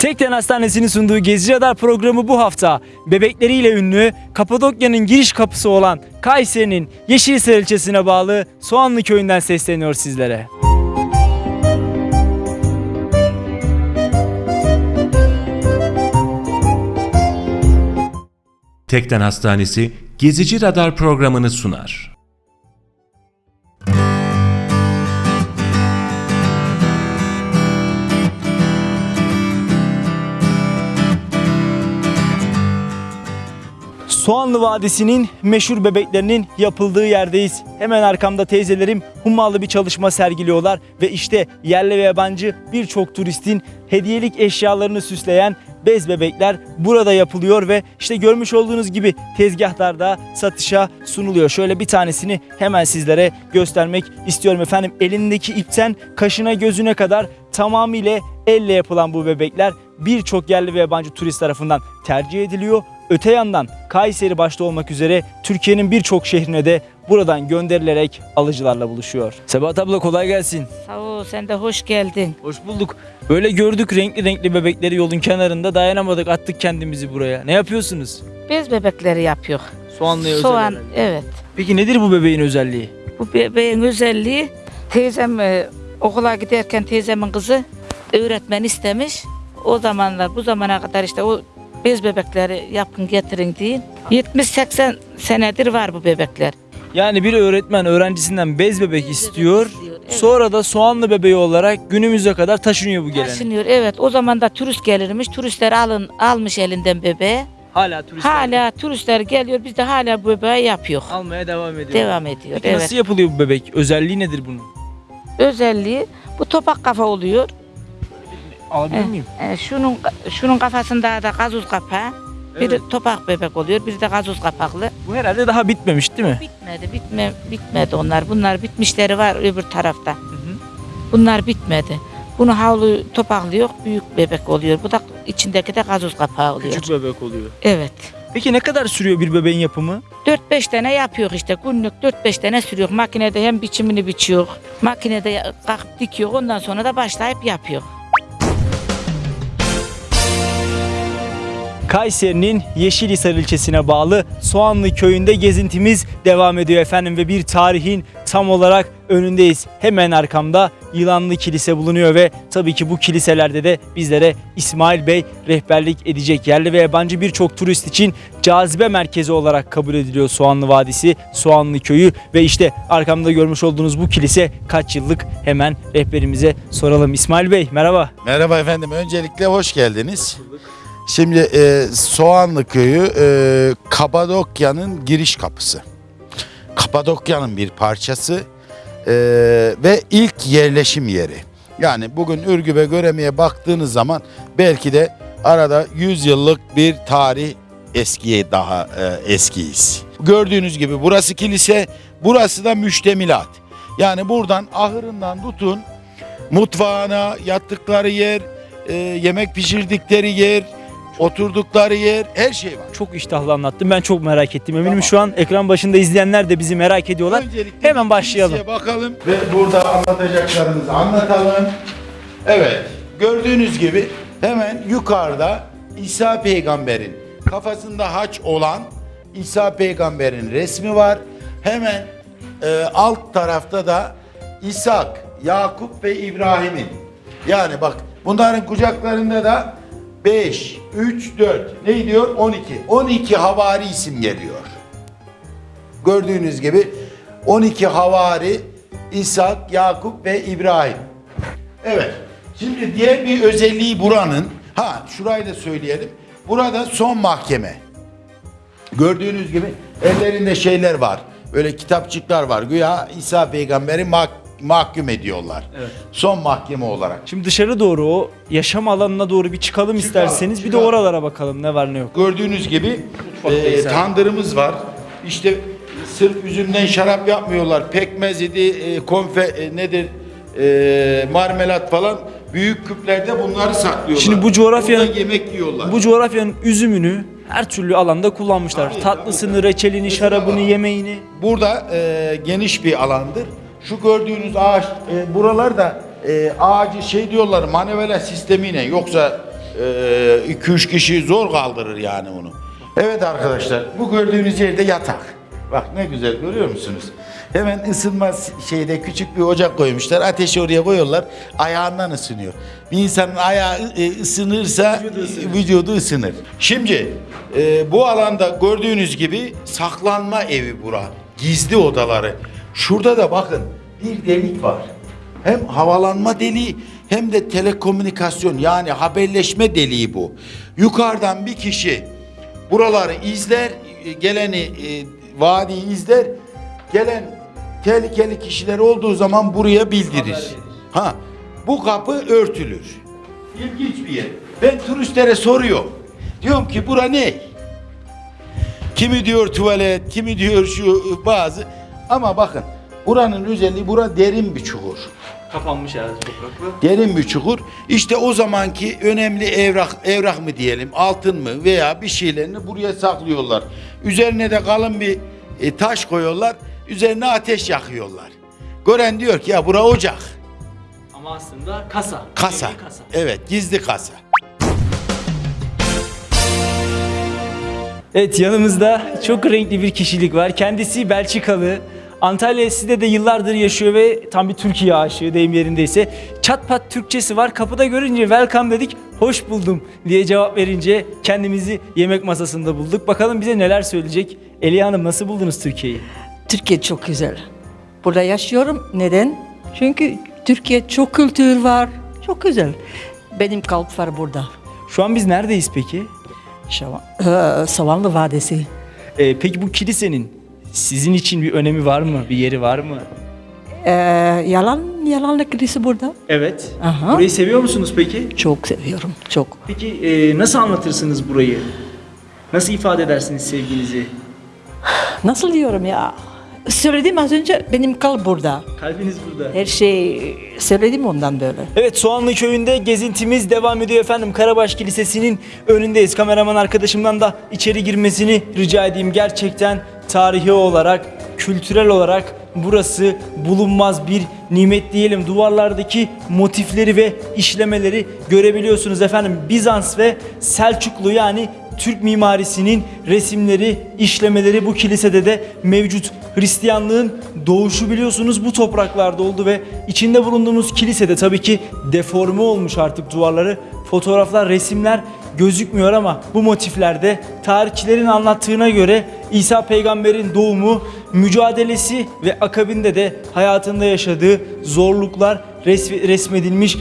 Tekden Hastanesi'nin sunduğu Gezi Radar programı bu hafta bebekleriyle ünlü Kapadokya'nın giriş kapısı olan Kayseri'nin Yeşilhisar ilçesine bağlı Soğanlı köyünden sesleniyor sizlere. Tekden Hastanesi Gezici Radar programını sunar. Soğanlı Vadisi'nin meşhur bebeklerinin yapıldığı yerdeyiz. Hemen arkamda teyzelerim hummalı bir çalışma sergiliyorlar ve işte yerli ve yabancı birçok turistin hediyelik eşyalarını süsleyen bez bebekler burada yapılıyor ve işte görmüş olduğunuz gibi tezgahlarda satışa sunuluyor. Şöyle bir tanesini hemen sizlere göstermek istiyorum efendim. Elindeki ipten kaşına gözüne kadar tamamıyla elle yapılan bu bebekler birçok yerli ve yabancı turist tarafından tercih ediliyor. Öte yandan Kayseri başta olmak üzere Türkiye'nin birçok şehrine de buradan gönderilerek alıcılarla buluşuyor. Sebahat abla kolay gelsin. Sağ ol, sen de hoş geldin. Hoş bulduk. Böyle gördük renkli renkli bebekleri yolun kenarında dayanamadık attık kendimizi buraya. Ne yapıyorsunuz? Bez bebekleri yapıyor. Soğanlıya özel Soğan, herhalde. evet. Peki nedir bu bebeğin özelliği? Bu bebeğin özelliği teyzem e, okula giderken teyzemin kızı öğretmen istemiş. O zamanlar bu zamana kadar işte o bez bebekleri yapın getirin deyin. 70-80 senedir var bu bebekler. Yani bir öğretmen öğrencisinden bez bebek istiyor. istiyor, evet. Sonra da soğanlı bebeği olarak günümüze kadar taşınıyor bu gelenek. Taşınıyor evet o zaman da turist gelirmiş. Turistler alın almış elinden bebeği. Hala turistler Hala turistler geliyor biz de hala bu bebeği yapıyor. almaya devam ediyor. Devam ediyor Peki evet. nasıl yapılıyor bu bebek? Özelliği nedir bunun? Özelliği bu topak kafa oluyor. Alabilir Eh, miyim? eh, şunun şunun kafasında da gazoz kapağı. Biri Evet. topak bebek oluyor, biri de gazoz kapaklı. Bu herhalde daha bitmemiş değil mi? Bitmedi, bitme, bitmedi onlar. Bunlar bitmişleri var öbür tarafta. Bunlar bitmedi. Bunu havlu topaklı yok, büyük bebek oluyor. Bu da içindeki de gazoz kapağı oluyor. Küçük bebek oluyor. Evet. Peki ne kadar sürüyor bir bebeğin yapımı? 4-5 tane yapıyor işte. Günlük 4-5 tane sürüyor. Makinede hem biçimini biçiyor. Makinede kalkıp dikiyor. Ondan sonra da başlayıp yapıyor. Kayseri'nin Yeşilhisar ilçesine bağlı Soğanlı köyünde gezintimiz devam ediyor efendim ve bir tarihin tam olarak önündeyiz. Hemen arkamda Yılanlı Kilise bulunuyor ve tabii ki bu kiliselerde de bizlere İsmail Bey rehberlik edecek. Yerli ve yabancı birçok turist için cazibe merkezi olarak kabul ediliyor Soğanlı Vadisi, Soğanlı Köyü ve işte arkamda görmüş olduğunuz bu kilise kaç yıllık hemen rehberimize soralım. İsmail Bey merhaba. Merhaba efendim. Öncelikle hoş geldiniz. Şimdi e, Soğanlı Köyü e, Kapadokya'nın giriş kapısı. Kapadokya'nın bir parçası e, ve ilk yerleşim yeri. Yani bugün Ürgüp'e Göreme'ye baktığınız zaman belki de arada 100 yıllık bir tarih eskiye daha e, eskiyiz. Gördüğünüz gibi burası kilise, burası da müştemilat. Yani buradan ahırından tutun mutfağına yattıkları yer, e, yemek pişirdikleri yer, oturdukları yer her şey var. Çok iştahlı anlattım. Ben çok merak ettim. Eminim şu an ekran başında izleyenler de bizi merak ediyorlar. Öncelikle Hemen başlayalım. bakalım ve burada anlatacaklarımızı anlatalım. Evet, gördüğünüz gibi hemen yukarıda İsa peygamberin kafasında haç olan İsa peygamberin resmi var. Hemen e, alt tarafta da İshak, Yakup ve İbrahim'in. Yani bak bunların kucaklarında da 5, 3, 4 ne diyor? 12. 12 havari isim geliyor. Gördüğünüz gibi 12 havari İshak, Yakup ve İbrahim. Evet. Şimdi diğer bir özelliği buranın ha şurayı da söyleyelim. Burada son mahkeme. Gördüğünüz gibi ellerinde şeyler var. Böyle kitapçıklar var. Güya İsa peygamberi mah- mahkum ediyorlar. Evet. Son mahkeme olarak. Şimdi dışarı doğru o yaşam alanına doğru bir çıkalım, isterseniz. Bir de çıkalım. oralara bakalım ne var ne yok. Gördüğünüz gibi e, tandırımız var. İşte sırf üzümden şarap yapmıyorlar. Pekmez idi, e, konfe e, nedir? E, marmelat falan büyük küplerde bunları saklıyorlar. Şimdi bu coğrafyanın- Burada yemek yiyorlar. Bu coğrafyanın üzümünü her türlü alanda kullanmışlar. Tabii, Tatlısını, tabii. reçelini, Mesela şarabını, yemeğini. Burada e, geniş bir alandır. Şu gördüğünüz ağaç, e, buralar da e, ağacı şey diyorlar manevela sistemiyle yoksa 2-3 kişi zor kaldırır yani onu. Evet arkadaşlar bu gördüğünüz yerde yatak. Bak ne güzel görüyor musunuz? Hemen ısınma şeyde küçük bir ocak koymuşlar. Ateşi oraya koyuyorlar. Ayağından ısınıyor. Bir insanın ayağı e, ısınırsa vücudu ısınır. Şimdi e, bu alanda gördüğünüz gibi saklanma evi bura. Gizli odaları. Şurada da bakın bir delik var. Hem havalanma deliği hem de telekomünikasyon yani haberleşme deliği bu. Yukarıdan bir kişi buraları izler, e, geleni e, vadiyi izler, gelen tehlikeli kişiler olduğu zaman buraya bildirir. Ha, bu kapı örtülür. İlginç bir yer. Ben turistlere soruyorum. Diyorum ki bura ne? Kimi diyor tuvalet, kimi diyor şu bazı. Ama bakın buranın özelliği bura derin bir çukur. Kapanmış herhalde toprakla. Derin bir çukur. İşte o zamanki önemli evrak evrak mı diyelim, altın mı veya bir şeylerini buraya saklıyorlar. Üzerine de kalın bir e, taş koyuyorlar. Üzerine ateş yakıyorlar. Gören diyor ki ya bura ocak. Ama aslında kasa. Kasa. Kasa. Evet, gizli kasa. Evet yanımızda çok renkli bir kişilik var. Kendisi Belçikalı. Antalya Side'de de yıllardır yaşıyor ve tam bir Türkiye aşığı deyim yerindeyse. Çat pat Türkçesi var. Kapıda görünce welcome dedik. Hoş buldum diye cevap verince kendimizi yemek masasında bulduk. Bakalım bize neler söyleyecek. Eliye Hanım nasıl buldunuz Türkiye'yi? Türkiye çok güzel. Burada yaşıyorum. Neden? Çünkü Türkiye çok kültür var. Çok güzel. Benim kalp var burada. Şu an biz neredeyiz peki? Şavan, ee, Savanlı Vadisi. Ee, peki bu kilisenin sizin için bir önemi var mı? Bir yeri var mı? Ee, yalan, yalanlı kilise burada. Evet. Aha. Burayı seviyor musunuz peki? Çok seviyorum, çok. Peki e, nasıl anlatırsınız burayı? Nasıl ifade edersiniz sevginizi? Nasıl diyorum ya? Söyledim az önce benim kalp burada. Kalbiniz burada. Her şey söyledim ondan böyle. Evet Soğanlı Köyü'nde gezintimiz devam ediyor efendim. Karabaş Kilisesi'nin önündeyiz. Kameraman arkadaşımdan da içeri girmesini rica edeyim. Gerçekten tarihi olarak, kültürel olarak burası bulunmaz bir nimet diyelim. Duvarlardaki motifleri ve işlemeleri görebiliyorsunuz efendim. Bizans ve Selçuklu yani Türk mimarisinin resimleri, işlemeleri bu kilisede de mevcut. Hristiyanlığın doğuşu biliyorsunuz bu topraklarda oldu ve içinde bulunduğumuz kilisede tabii ki deforme olmuş artık duvarları. Fotoğraflar, resimler gözükmüyor ama bu motiflerde tarihçilerin anlattığına göre İsa peygamberin doğumu, mücadelesi ve akabinde de hayatında yaşadığı zorluklar resmedilmiş.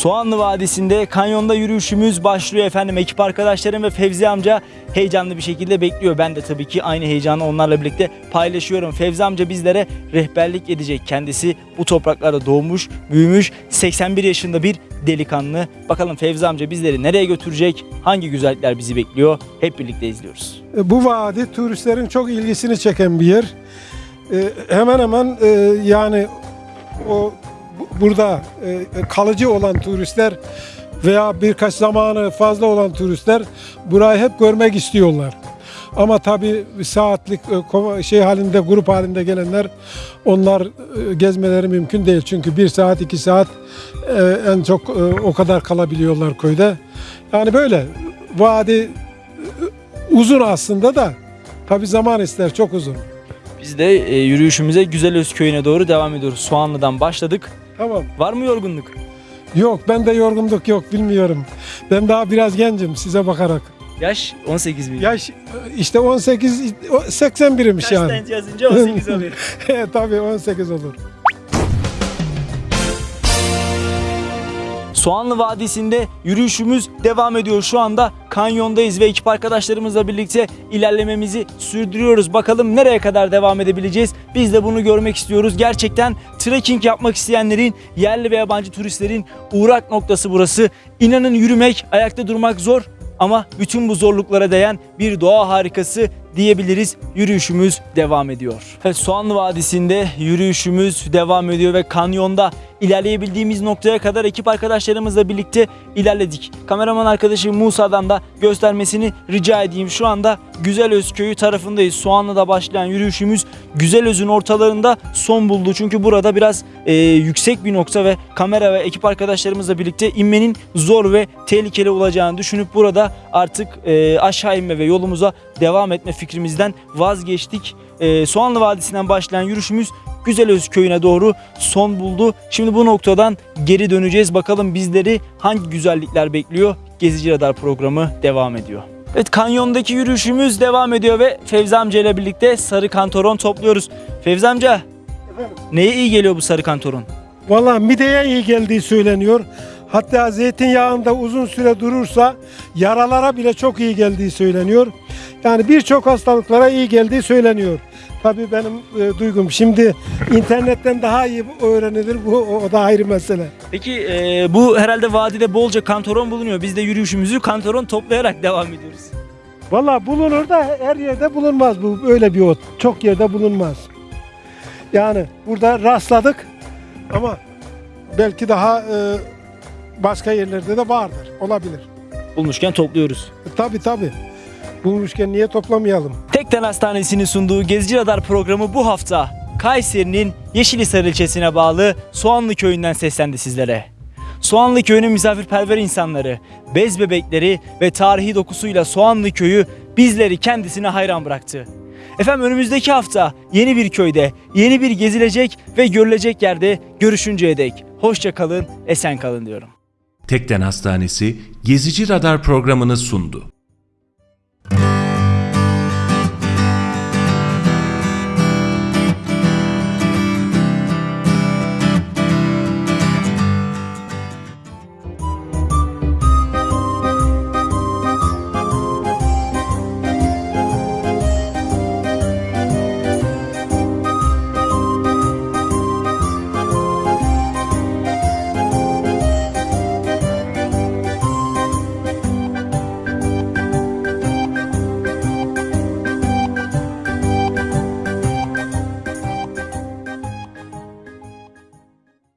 Soğanlı Vadisi'nde kanyonda yürüyüşümüz başlıyor efendim. Ekip arkadaşlarım ve Fevzi amca heyecanlı bir şekilde bekliyor. Ben de tabii ki aynı heyecanı onlarla birlikte paylaşıyorum. Fevzi amca bizlere rehberlik edecek. Kendisi bu topraklarda doğmuş, büyümüş, 81 yaşında bir delikanlı. Bakalım Fevzi amca bizleri nereye götürecek? Hangi güzellikler bizi bekliyor? Hep birlikte izliyoruz. E, Bu vadi turistlerin çok ilgisini çeken bir yer. E, Hemen hemen e, yani o burada e, kalıcı olan turistler veya birkaç zamanı fazla olan turistler burayı hep görmek istiyorlar. Ama tabii saatlik e, şey halinde grup halinde gelenler onlar e, gezmeleri mümkün değil. Çünkü bir saat iki saat en çok o kadar kalabiliyorlar köyde. Yani böyle vadi uzun aslında da tabi zaman ister çok uzun. Biz de yürüyüşümüze Güzelöz köyüne doğru devam ediyoruz. Soğanlı'dan başladık. Tamam. Var mı yorgunluk? Yok bende yorgunluk yok bilmiyorum. Ben daha biraz gencim size bakarak. Yaş 18 mi? Yaş işte 18 o 81'miş yani. Kaçtan yazınca 18 oluyor. tabii 18 olur. Soğanlı Vadisi'nde yürüyüşümüz devam ediyor. Şu anda kanyondayız ve ekip arkadaşlarımızla birlikte ilerlememizi sürdürüyoruz. Bakalım nereye kadar devam edebileceğiz? Biz de bunu görmek istiyoruz. Gerçekten trekking yapmak isteyenlerin, yerli ve yabancı turistlerin uğrak noktası burası. İnanın yürümek, ayakta durmak zor ama bütün bu zorluklara değen bir doğa harikası diyebiliriz. Yürüyüşümüz devam ediyor. Evet, Soğanlı Vadisi'nde yürüyüşümüz devam ediyor ve kanyonda ilerleyebildiğimiz noktaya kadar ekip arkadaşlarımızla birlikte ilerledik. Kameraman arkadaşı Musa'dan da göstermesini rica edeyim. Şu anda Güzelöz köyü tarafındayız. Soğanlı'da başlayan yürüyüşümüz Güzelöz'ün ortalarında son buldu. Çünkü burada biraz e, yüksek bir nokta ve kamera ve ekip arkadaşlarımızla birlikte inmenin zor ve tehlikeli olacağını düşünüp burada artık e, aşağı inme ve yolumuza devam etme fikrimizden vazgeçtik. E, Soğanlı Vadisi'nden başlayan yürüyüşümüz Güzelöz köyüne doğru son buldu. Şimdi bu noktadan geri döneceğiz. Bakalım bizleri hangi güzellikler bekliyor? Gezici Radar programı devam ediyor. Evet kanyondaki yürüyüşümüz devam ediyor ve Fevzi amca ile birlikte sarı kantoron topluyoruz. Fevzi amca neye iyi geliyor bu sarı kantoron? Valla mideye iyi geldiği söyleniyor. Hatta zeytinyağında uzun süre durursa yaralara bile çok iyi geldiği söyleniyor. Yani birçok hastalıklara iyi geldiği söyleniyor. Tabii benim e, duygum. Şimdi internetten daha iyi öğrenilir. Bu o, o da ayrı mesele. Peki e, bu herhalde vadide bolca kantoron bulunuyor. Biz de yürüyüşümüzü kantoron toplayarak devam ediyoruz. Valla bulunur da her yerde bulunmaz bu öyle bir ot. Çok yerde bulunmaz. Yani burada rastladık ama belki daha e, başka yerlerde de vardır. Olabilir. Bulmuşken topluyoruz. E, tabii tabii. Bulmuşken niye toplamayalım? Tekden Hastanesi'nin sunduğu Gezici Radar programı bu hafta Kayseri'nin Yeşilhisar ilçesine bağlı Soğanlı Köyü'nden seslendi sizlere. Soğanlı Köyü'nün misafirperver insanları, bez bebekleri ve tarihi dokusuyla Soğanlı Köyü bizleri kendisine hayran bıraktı. Efendim önümüzdeki hafta yeni bir köyde, yeni bir gezilecek ve görülecek yerde görüşünceye dek hoşça kalın, esen kalın diyorum. Tekden Hastanesi Gezici Radar programını sundu.